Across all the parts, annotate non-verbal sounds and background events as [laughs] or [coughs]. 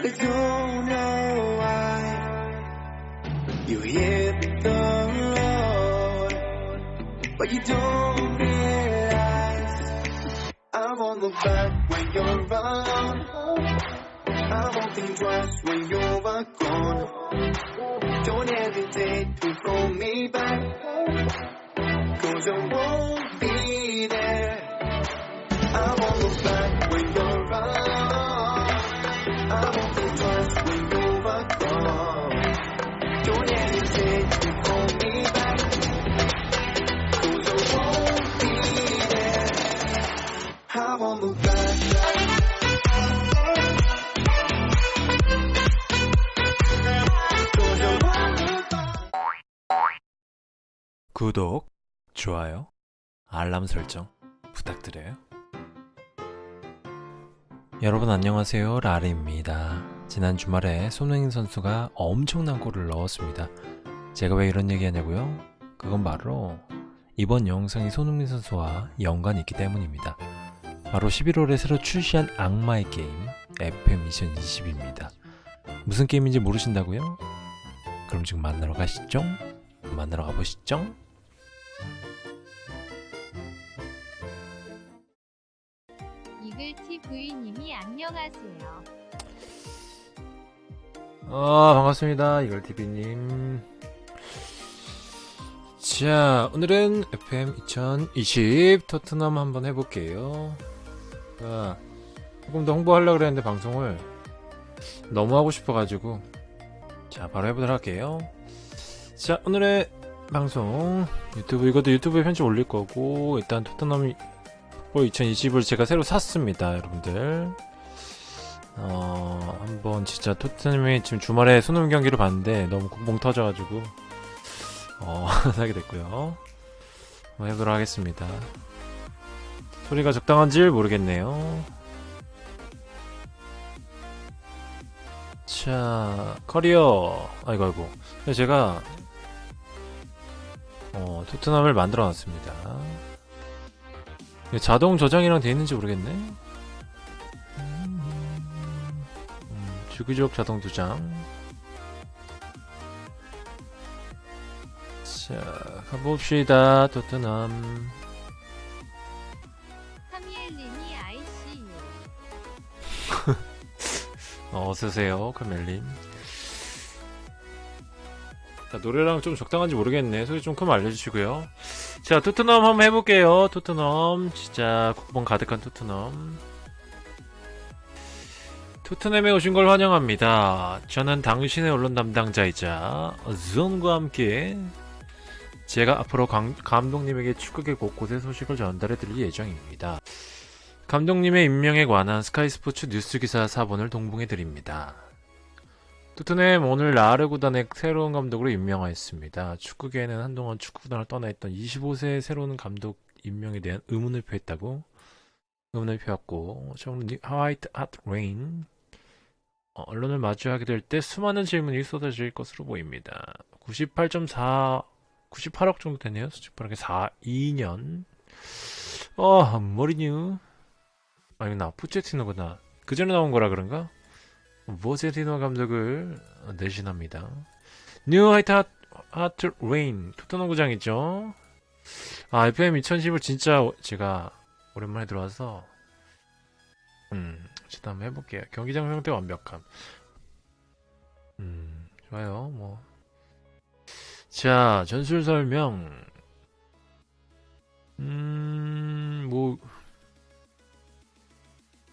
I don't know why you hit the road, but you don't realize I won't look back when you're around. I won't think twice when you're gone. Don't hesitate to call me back, cause I won't be there. I won't look back when you're around. 구독, 좋아요, 알람 설정 부탁드려요. 여러분 안녕하세요. 라리입니다. 지난 주말에 손흥민 선수가 엄청난 골을 넣었습니다. 제가 왜 이런 얘기 하냐고요? 그건 바로 이번 영상이 손흥민 선수와 연관이 있기 때문입니다. 바로 11월에 새로 출시한 악마의 게임 FM 2020입니다. 무슨 게임인지 모르신다고요? 그럼 지금 만나러 가시죠? 만나러 가보시죠? 이글TV님이 안녕하세요. 아 반갑습니다. 이걸TV님. 자 오늘은 FM 2020 토트넘 한번 해볼게요. 자, 조금 더 홍보하려고 그랬는데 방송을 너무 하고 싶어가지고. 자 바로 해보도록 할게요. 자 오늘의 방송 유튜브 이것도 유튜브에 편집 올릴 거고 일단 토트넘 풋볼 2020을 제가 새로 샀습니다 여러분들 어, 한번 진짜 토트넘이 지금 주말에 수능 경기를 봤는데 너무 멍 터져가지고 어, [laughs] 사게 됐고요. 한번 해보도록 하겠습니다. 소리가 적당한지 모르겠네요. 자, 커리어. 아이고, 아이고. 제가, 어, 토트넘을 만들어 놨습니다. 자동 저장이랑 돼 있는지 모르겠네. 음, 주기적 자동 두장 자 가봅시다 토트넘 ICU. [laughs] 어, 어서오세요 카멜님 자 노래랑 좀 적당한지 모르겠네 소리 좀 크면 알려주시고요 자 토트넘 한번 해볼게요 토트넘 진짜 국뽕 가득한 토트넘 토트넘에 오신 걸 환영합니다. 저는 당신의 언론 담당자이자 존과 함께 제가 앞으로 강- 감독님에게 축구계 곳곳의 소식을 전달해 드릴 예정입니다. 감독님의 임명에 관한 스카이스포츠 뉴스 기사 4본을 동봉해 드립니다. 토트넘 오늘 라르 구단의 새로운 감독으로 임명하였습니다. 축구계에는 한동안 축구 구단을 떠나 있던 25세의 새로운 감독 임명에 대한 의문을 표했다고 의문을 표했고 좀 화이트 핫 레인 어, 언론을 마주하게 될 때 수많은 질문이 쏟아질 것으로 보입니다. 98.4 98억 정도 되네요. 수직 빠르게 4 2년 어 머리뉴 아 이거 나 포체티노구나 그 전에 나온 거라 그런가? 포체티노 감독을 대신합니다. 뉴 화이트 하트, 하트 레인 토트넘 구장이죠. 아 FM 2010을 진짜 제가 오랜만에 들어와서 음 일단 한번 해볼게요. 경기장 형태 완벽함. 음, 좋아요. 뭐. 자, 전술 설명. 음, 뭐.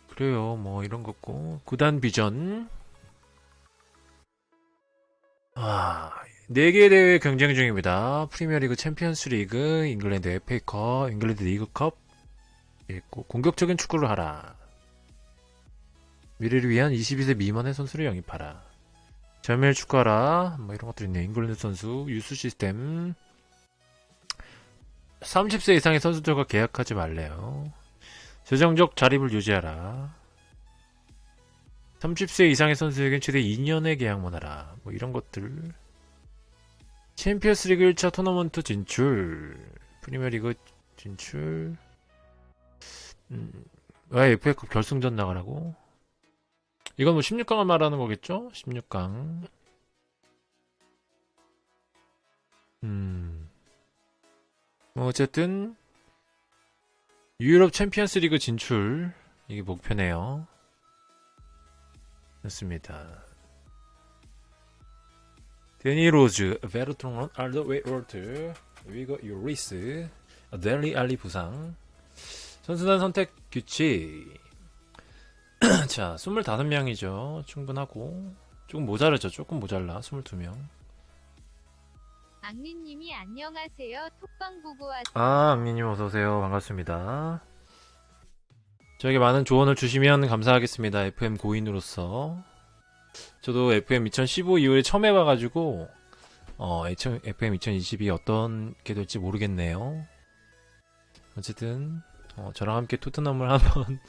그래요. 뭐, 이런 거고. 구단 비전. 아, 4개 대회 경쟁 중입니다. 프리미어리그 챔피언스 리그, 잉글랜드 FA컵, 잉글랜드 리그컵. 있고, 공격적인 축구를 하라. 미래를 위한 22세 미만의 선수를 영입하라. 젊을 축구하라. 뭐 이런 것들이 있네요. 잉글랜드 선수, 유스 시스템. 30세 이상의 선수들과 계약하지 말래요. 재정적 자립을 유지하라. 30세 이상의 선수에겐 최대 2년의 계약만 하라. 뭐 이런 것들. 챔피언스 리그 1차 토너먼트 진출. 프리미어리그 진출. 음, 왜 FA컵 결승전 나가라고? 이건 뭐 16강을 말하는 거겠죠? 16강. 음. 뭐 어쨌든 유럽 챔피언스 리그 진출 이게 목표네요. 좋습니다. 데니 로즈, 베르통언, 알더베이럴트, 위고 요리스, 델리 알리 부상. 선수단 선택 규칙. [clears throat] 자, 25명이죠. 충분하고. 조금 모자르죠. 조금 모자라. 22명. 악리님이 안녕하세요. 톡방 보고 왔. 아, 악리님 어서오세요. 반갑습니다. 저에게 많은 조언을 주시면 감사하겠습니다. FM 고인으로서. 저도 FM 2015 이후에 처음 해봐가지고, 어, FM 2022 어떤 게 될지 모르겠네요. 어쨌든, 어, 저랑 함께 토트넘을 [laughs] 한번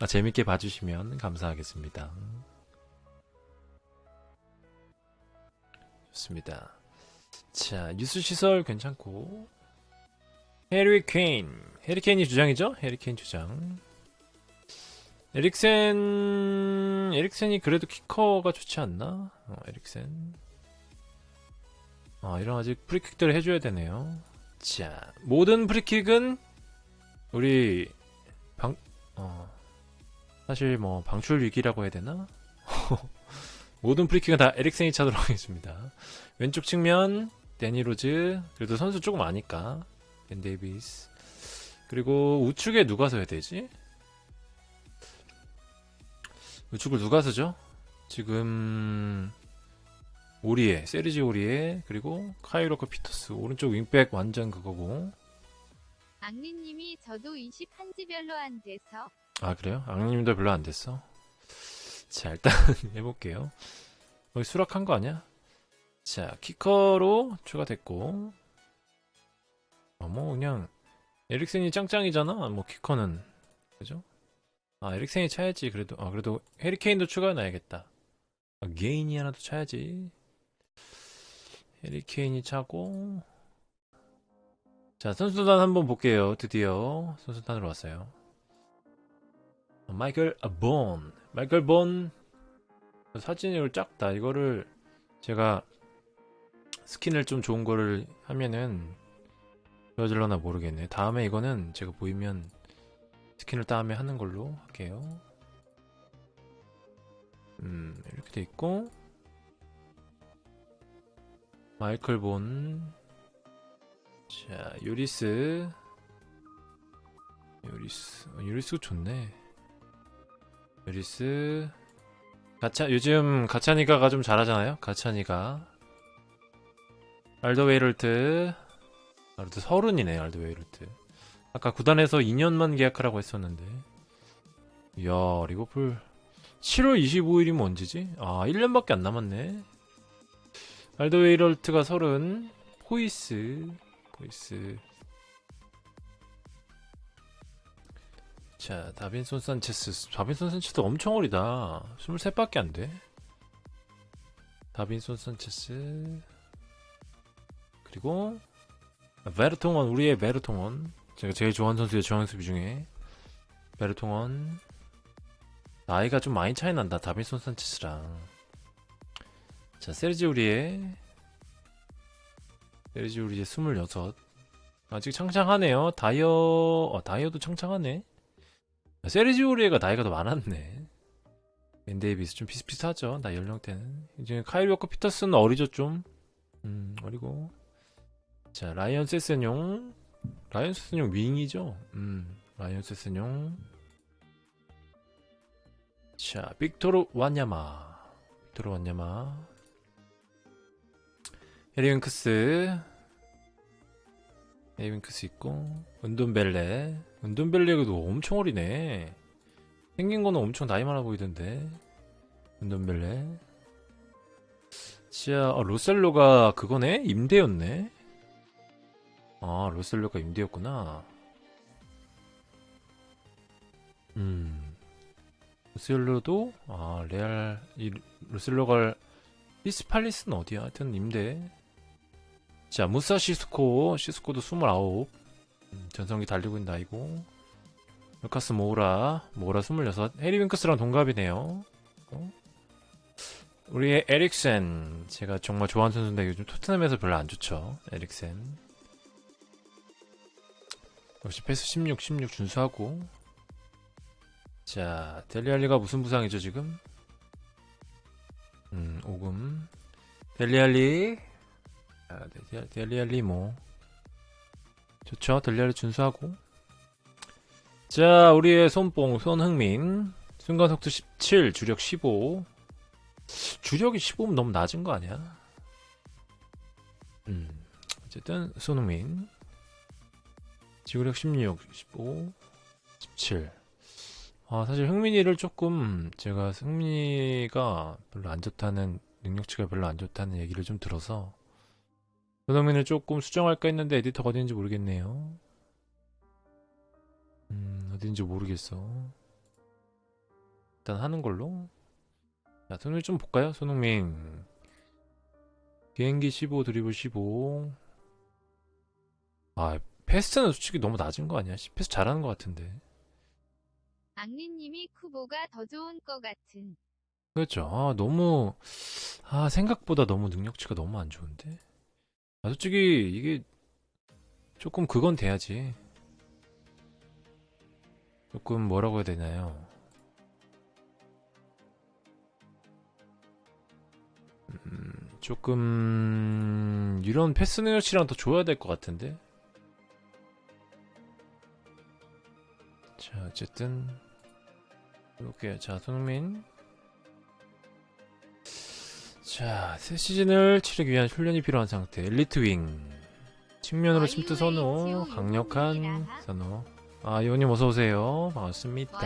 아, 재밌게 봐주시면 감사하겠습니다. 좋습니다. 자, 뉴스 시설 괜찮고. 해리 케인. 해리 케인이 주장이죠? 해리 케인 주장. 에릭센, 에릭센이 그래도 키커가 좋지 않나? 어, 에릭센. 아, 이런 아직 프리킥들을 해줘야 되네요. 자, 모든 프리킥은 우리 방, 어, 사실 뭐 방출 위기라고 해야 되나? [laughs] 모든 프리킥은 다 에릭센이 차도록 하겠습니다. 왼쪽 측면 데니 로즈 그래도 선수 조금 아니까 벤 데이비스 그리고 우측에 누가 서야 되지? 우측을 누가 서죠? 지금 오리에 세르지 오리에 그리고 카이로커 피터스 오른쪽 윙백 완전 그거고 악리님이 저도 21지 별로 안 돼서 아 그래요? 악님도 별로 안 됐어? 자 일단 [laughs] 해볼게요 거기 수락한 거 아니야? 자 키커로 추가됐고 어, 뭐 그냥 에릭센이 짱짱이잖아 뭐 키커는 그죠? 아 에릭센이 차야지. 그래도 아 그래도 해리케인도 추가해놔야겠다. 아, 게인이 하나도 차야지. 해리케인이 차고. 자 선수단 한번 볼게요. 드디어 선수단으로 왔어요. 마이클 본. 마이클 본. 이걸 작다 이거를 제가 스킨을 좀 좋은 거를 하면은 보여질려나 모르겠네. 다음에 이거는 제가 보이면 스킨을 다음에 하는 걸로 할게요. 음 이렇게 돼 있고. 마이클 봄. 자, 요리스. 요리스. 어, 요리스가 좋네. 요리스. 가차 요즘 가차니가가 좀 잘하잖아요. 가차니가. 알더베이럴트. 알더 서른이네 알더베이럴트 아까 구단에서 2년만 계약하라고 했었는데 이야 리버풀 7월 25일이면 언제지? 아 1년밖에 안 남았네 알더베이럴트가 서른 포이스 포이스 자, 다빈손 산체스. 다빈손 산체스 엄청 어리다. 23밖에 안 돼. 다빈손 산체스. 그리고 베르통원, 우리의 베르통원. 제가 제일 좋아하는 선수의 중앙 수비 중에 베르통원. 나이가 좀 많이 차이 난다. 다빈손 산체스랑. 자, 세르지 우리의 세르지 우리의 26. 아직 창창하네요. 다이어, 어, 다이어도 창창하네. 세르지오리에가 나이가 더 많았네. 벤 데이비스 좀 비슷비슷하죠. 나 연령대는. 이제 카일 워커 피터스는 어리죠 좀. 음 어리고. 자 라이언 세스뇽. 라이언 세스뇽 윙이죠. 음 라이언 세스뇽. 자 빅토르 완야마. 빅토르 완야마. 해리 윙크스. 해리 윙크스 있고 은돈벨레 은돈벨레도 엄청 어리네 생긴 거는 엄청 나이 많아 보이던데 은돈벨레 자 아, 로셀로가 그거네? 임대였네 아 로셀로가 임대였구나. 음. 로셀로도 아 레알 이 로셀로가 히스팔리스는 어디야? 하여튼 임대. 자, 무사 시스코, 시스코도 29. 음, 전성기 달리고 있는 나이고. 루카스 모우라, 모우라 26. 해리 윙크스랑 동갑이네요. 있고 우리의 에릭센. 제가 정말 좋아하는 선수인데 요즘 토트넘에서 별로 안 좋죠. 에릭센 역시 패스 16 16 준수하고. 자 델리알리가 무슨 부상이죠 지금? 음 오금. 델리알리. 아, 델리- 델리알리 뭐. 좋죠. 델리알리 준수하고. 자 우리의 손뽕 손흥민. 순간 속도 17 주력 15 주력이 15면 너무 낮은 거 아니야? 음 어쨌든 손흥민 지구력 16 15 17 아 사실 흥민이를 조금 제가 흥민이가 별로 안 좋다는 능력치가 별로 안 좋다는 얘기를 좀 들어서 손흥민을 조금 수정할까 했는데 에디터가 어딘지 모르겠네요. 음 어딘지 모르겠어. 일단 하는 걸로. 자 손흥민 좀 볼까요? 손흥민. 비행기 15 드리블 15아 패스는 솔직히 너무 낮은 거 아니야? 패스 잘하는 거 같은데. 악리님이 쿠보가 더 좋은 것 같은. 그렇죠. 아 너무 아 생각보다 너무 능력치가 너무 안 좋은데? 아 솔직히 이게 조금 그건 돼야지. 조금 뭐라고 해야 되나요? 음, 조금 이런 패스 능력치랑 더 줘야 될 것 같은데 자 어쨌든 볼게요 자 손흥민 자, 새 시즌을 치르기 위한 훈련이 필요한 상태. 엘리트 윙. 측면으로 침투 선호. 강력한 선호. 아, 요님 어서 오세요. 반갑습니다.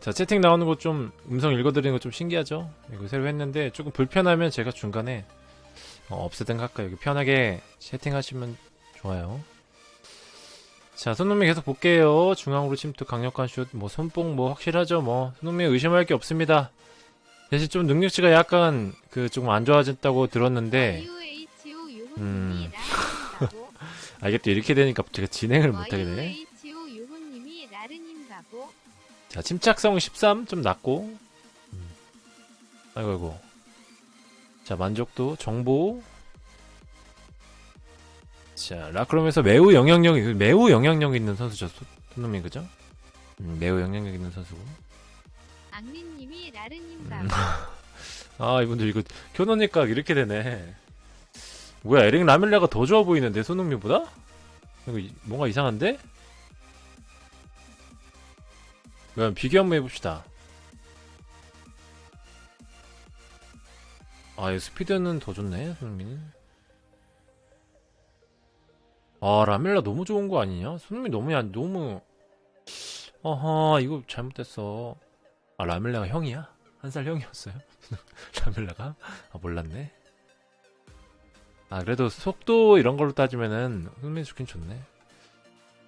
자, 채팅 나오는 거 좀 음성 읽어드리는 거 좀 신기하죠? 이거 새로 했는데 조금 불편하면 제가 중간에 어, 없애든 할까요? 여기 편하게 채팅하시면 좋아요. 자, 손흥민 계속 볼게요. 중앙으로 침투, 강력한 슛, 뭐 손뽕 뭐 확실하죠. 뭐 손흥민 의심할 게 없습니다. 대신 좀 능력치가 약간 그 조금 안 좋아졌다고 들었는데 음. [laughs] 아 이게 또 이렇게 되니까 제가 진행을. 못하게 되네. 자, 침착성 13 좀 낮고. 음. 아이고 아이고. 자, 만족도 정보. 자, 라크롬에서 매우 영향력 매우 영향력 있는 선수죠. 손- 손흥민 그죠? 음, 매우 영향력 있는 선수고. 악리님이 라르님 음. 바보. [laughs] 아, 이분들 이거 켜놓으니까 이렇게 되네. 뭐야, 에릭 라밀라가 더 좋아 보이는데 손흥민보다? 이거 이- 뭔가 이상한데? 그럼 비교 한번 해봅시다. 아, 이 스피드는 더 좋네, 손흥민이. 아, 라밀라 너무 좋은 거 아니냐? 손흥민 너무, 야, 너무. 어허, 이거 잘못됐어. 아, 라밀라가 형이야? 한 살 형이었어요? [laughs] 라밀라가? 아, 몰랐네. 아, 그래도 속도 이런 걸로 따지면은 손흥민 좋긴 좋네.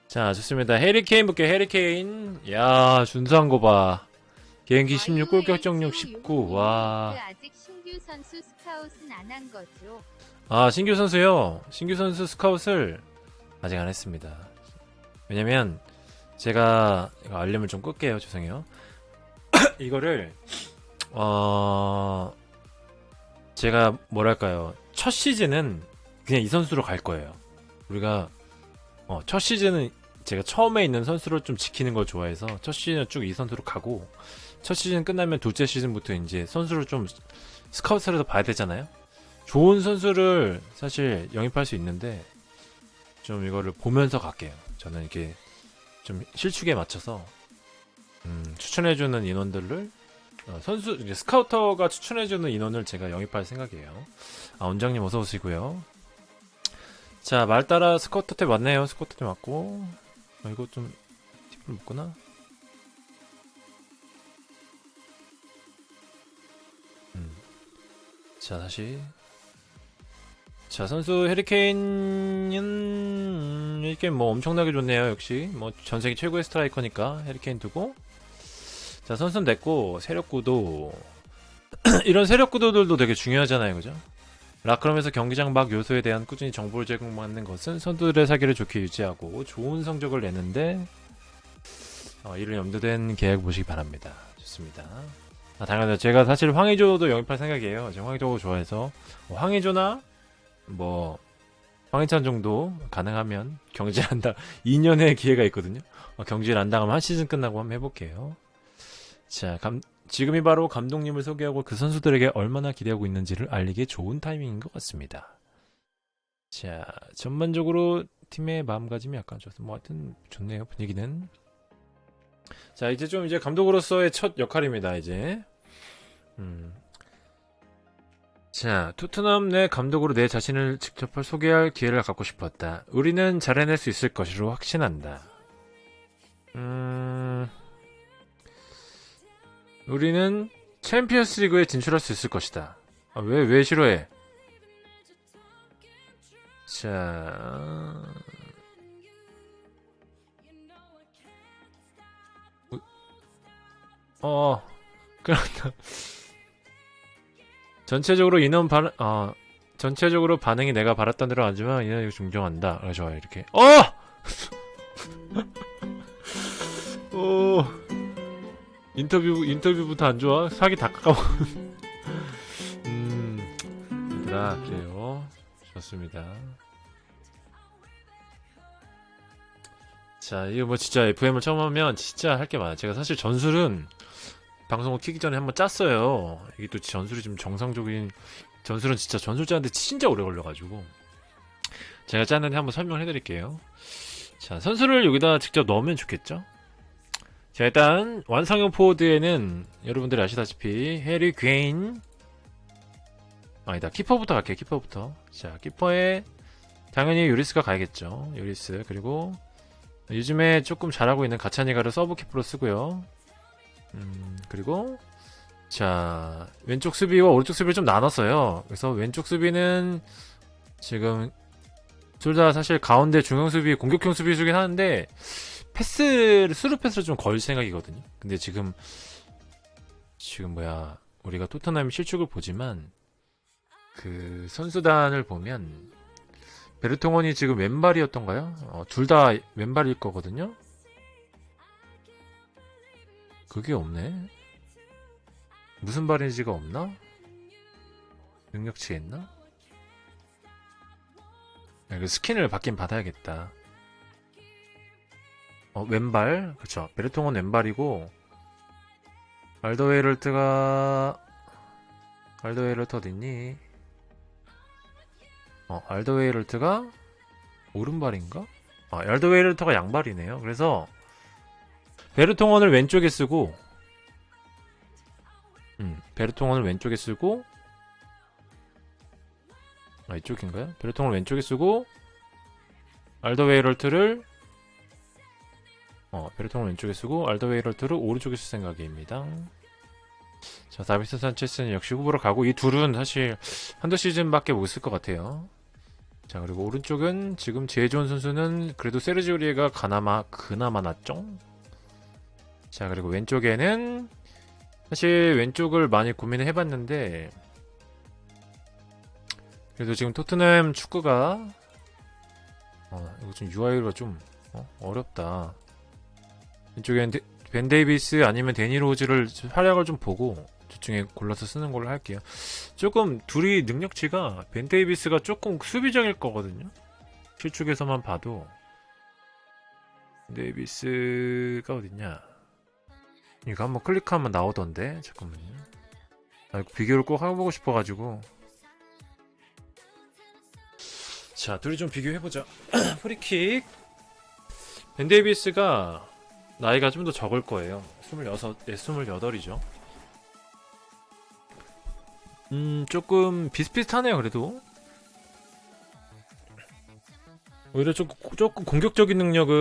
자, 좋습니다. 해리케인 볼게요, 해리케인. 야, 준수한 거 봐. 개인기 16, 골 결정력 19. 와. 그 아직 신규 선수 스카웃은 안 한 거죠. 아, 신규 선수요. 신규 선수 스카웃을 아직 안 했습니다. 왜냐면 제가 이거 알림을 좀 끌게요. 죄송해요. [coughs] 이거를 어 제가 뭐랄까요? 첫 시즌은 그냥 이 선수로 갈 거예요. 우리가 어, 첫 시즌은 제가 처음에 있는 선수를 좀 지키는 걸 좋아해서 첫 시즌은 쭉 이 선수로 가고 첫 시즌 끝나면 둘째 시즌부터 이제 선수를 좀 해서 봐야 되잖아요. 좋은 선수를 사실 영입할 수 있는데 좀 이거를 보면서 갈게요. 저는 이게 좀 실축에 맞춰서 음, 추천해주는 인원들을 어, 선수 이제 스카우터가 추천해주는 인원을 제가 영입할 생각이에요. 아 원장님 어서 오시고요. 자 말 따라 스카우터 때 맞네요. 스카우터 때 맞고 아, 이거 좀 팁을 묻구나. 음. 자 다시 자 선수 음, 해리케인 뭐 엄청나게 좋네요 역시 뭐 전세계 최고의 스트라이커니까 해리케인 두고 자 선수는 됐고 세력구도 [clears throat] 이런 세력구도들도 되게 중요하잖아요 그죠 라크롬에서 경기장 막 요소에 대한 꾸준히 정보를 제공받는 것은 선수들의 사기를 좋게 유지하고 좋은 성적을 내는데 어, 이를 염두된 계약 보시기 바랍니다. 좋습니다. 아, 당연하죠. 제가 사실 황의조도 영입할 생각이에요. 제가 황의조 좋아해서 뭐 황의조나 뭐 황희찬 정도 가능하면 경질 한다 [laughs] 2년의 기회가 있거든요. 어, 경질 안 당하면 한 시즌 끝나고 한번 해볼게요. 자, 감, 지금이 바로 감독님을 소개하고 그 선수들에게 얼마나 기대하고 있는지를 알리기에 좋은 타이밍인 것 같습니다. 자, 전반적으로 팀의 마음가짐이 약간 좋습니다. 뭐 하여튼 좋네요, 분위기는. 자, 이제 좀 이제 감독으로서의 첫 역할입니다, 이제. 음. 자, 토트넘 내 감독으로 내 자신을 직접 소개할 기회를 갖고 싶었다. 우리는 잘해낼 수 있을 것으로 확신한다. 음, 우리는 챔피언스 리그에 진출할 수 있을 것이다. 아, 왜, 왜 싫어해? 자, 어, [laughs] 그렇다. 전체적으로 인원 반, 어, 전체적으로 반응이 내가 바랐던 대로 아니지만 인원 이거 중정한다. 아, 좋아요, 이렇게. 어! 오, [laughs] 인터뷰, 인터뷰부터 안 좋아? 사기 다 깎아먹, [laughs] 음, 얘들아, 그래요. 좋습니다. 자, 이거 뭐 진짜 FM을 처음 하면 진짜 할 게 많아요. 제가 사실 전술은 방송을 키기 전에 한번 짰어요. 이게 또 전술이 좀 정상적인 전술은 진짜 전술 짜는데 진짜 오래 걸려가지고 제가 짰는데 한번 설명을 해드릴게요. 자, 선수를 여기다 직접 넣으면 좋겠죠? 자, 일단 완성형 포워드에는 여러분들이 아시다시피 해리 괴인 아니다 키퍼부터 갈게요. 키퍼부터. 자, 키퍼에 당연히 요리스가 가야겠죠. 요리스 그리고 요즘에 조금 잘하고 있는 가자니가를 서브 키퍼로 쓰고요. 음, 그리고 자 왼쪽 수비와 오른쪽 수비를 좀 나눴어요. 그래서 왼쪽 수비는 지금 둘 다 사실 가운데 중형 수비, 공격형 수비수긴 하는데 패스를 스루 패스를 좀 걸 생각이거든요. 근데 지금 지금 뭐야 우리가 토트넘 실축을 보지만 그 선수단을 보면 베르통원이 지금 왼발이었던가요? 어, 둘 다 왼발일 거거든요. 그게 없네. 무슨 발인지가 없나? 능력치에 있나? 야, 그 스킨을 받긴 받아야겠다. 어, 왼발. 그쵸. 베르통은 왼발이고, 알더웨이럴트가, 알더웨이럴트 어딨니? 어, 알더웨이럴트가 오른발인가? 아, 알더웨이럴트가 양발이네요. 그래서, 베르통원을 왼쪽에 쓰고 음, 베르통원을 왼쪽에 쓰고 아 이쪽인가요? 베르통원을 왼쪽에 쓰고 알더웨이럴트를 어 베르통원을 왼쪽에 쓰고 알더웨이럴트를 오른쪽에 쓸 생각입니다 자 다비스 산체스는 역시 후보로 가고 이 둘은 사실 한두 시즌밖에 못 쓸 것 같아요 자 그리고 오른쪽은 지금 좋은 선수는 그래도 세르지오리에가 가나마 그나마 낫죠? 자 그리고 왼쪽에는 사실 왼쪽을 많이 고민을 해봤는데 그래도 지금 토트넘 축구가 어 이거 좀 UI가 좀 어렵다. 왼쪽엔 데, 벤 데이비스 아니면 데니 로즈를 활약을 좀 보고 둘 중에 골라서 쓰는 걸로 할게요. 조금 둘이 능력치가 벤 데이비스가 조금 수비적일 거거든요. 실축에서만 봐도. 데이비스가 어딨냐 이거 한번 클릭하면 나오던데 잠깐만요. 아, 이거 비교를 꼭 해보고 싶어가지고. 자 둘이 좀 비교해보자. [clears throat] 프리킥. 벤데이비스가 나이가 좀 더 적을 거예요. 26, 네, 28이죠. 음 조금 비슷비슷하네요 그래도. 오히려 조금, 조금 공격적인 능력은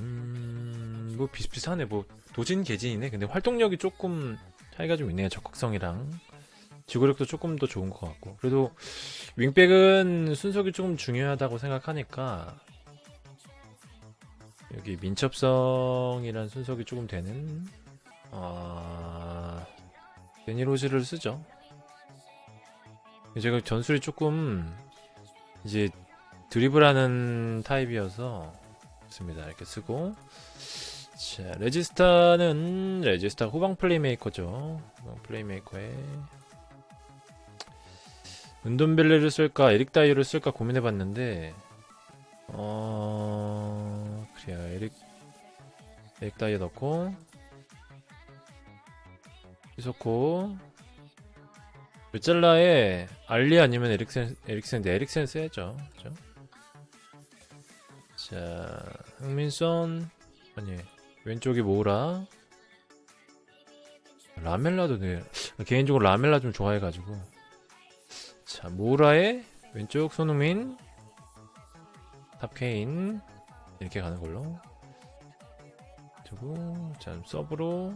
음, 뭐 비슷비슷하네 뭐 도진 개진이네. 근데 활동력이 조금 차이가 좀 있네요. 적극성이랑 지구력도 조금 더 좋은 것 같고. 그래도 윙백은 순속이 조금 중요하다고 생각하니까 여기 민첩성이란 순속이 조금 되는 아 데니로즈를 쓰죠. 제가 전술이 조금 이제 드리블하는 타입이어서 좋습니다. 이렇게 쓰고 자, 레지스타는 레지스타 후방 플레이메이커죠. 후방 플레이메이커에 은돈벨레를 쓸까 에릭 다이어를 쓸까 고민해봤는데 어 그래요 에릭 에릭 다이어 넣고 이소코 르잘라에 알리 아니면 에릭센 에릭센인데 에릭센 써야죠. 그죠? 자 흥민선 아니 왼쪽이 모우라. 라멜라도 네. 개인적으로 라멜라 좀 좋아해가지고. 자 모우라의 왼쪽 손흥민 탑케인 이렇게 가는 걸로. 두고 자 서브로.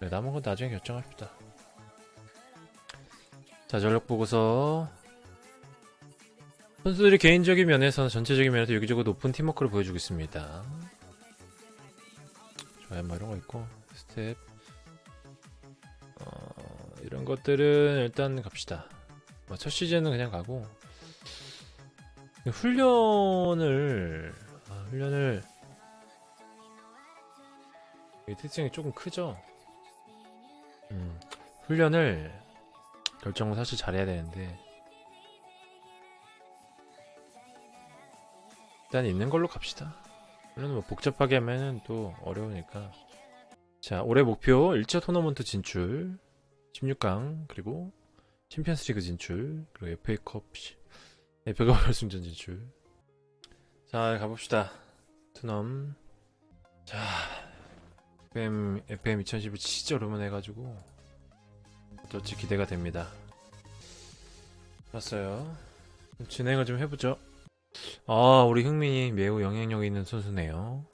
네, 남은 건 나중에 결정합시다. 자 전력 보고서 선수들이 개인적인 면에서는 전체적인 면에서 여기저기 높은 팀워크를 보여주고 있습니다. 좋아요, 뭐 이런 거 있고 스텝 어, 이런 것들은 일단 갑시다. 뭐 첫 시즌은 그냥 가고 훈련을 아, 훈련을 이 특징이 조금 크죠. 음, 훈련을 결정을 사실 잘해야 되는데 일단 있는 걸로 갑시다. 물론 뭐 복잡하게 하면은 또 어려우니까. 자, 올해 목표 1차 토너먼트 진출, 16강, 그리고 챔피언스 리그 진출, 그리고 FA컵, FA컵 [laughs] 결승전 진출. 자, 가봅시다. 토트넘. 자, FM, FM 2011 진짜 오랜만에 해가지고, 어떨지 기대가 됩니다. 봤어요. 진행을 좀 해보죠. 아, 우리 흥민이 매우 영향력 있는 선수네요.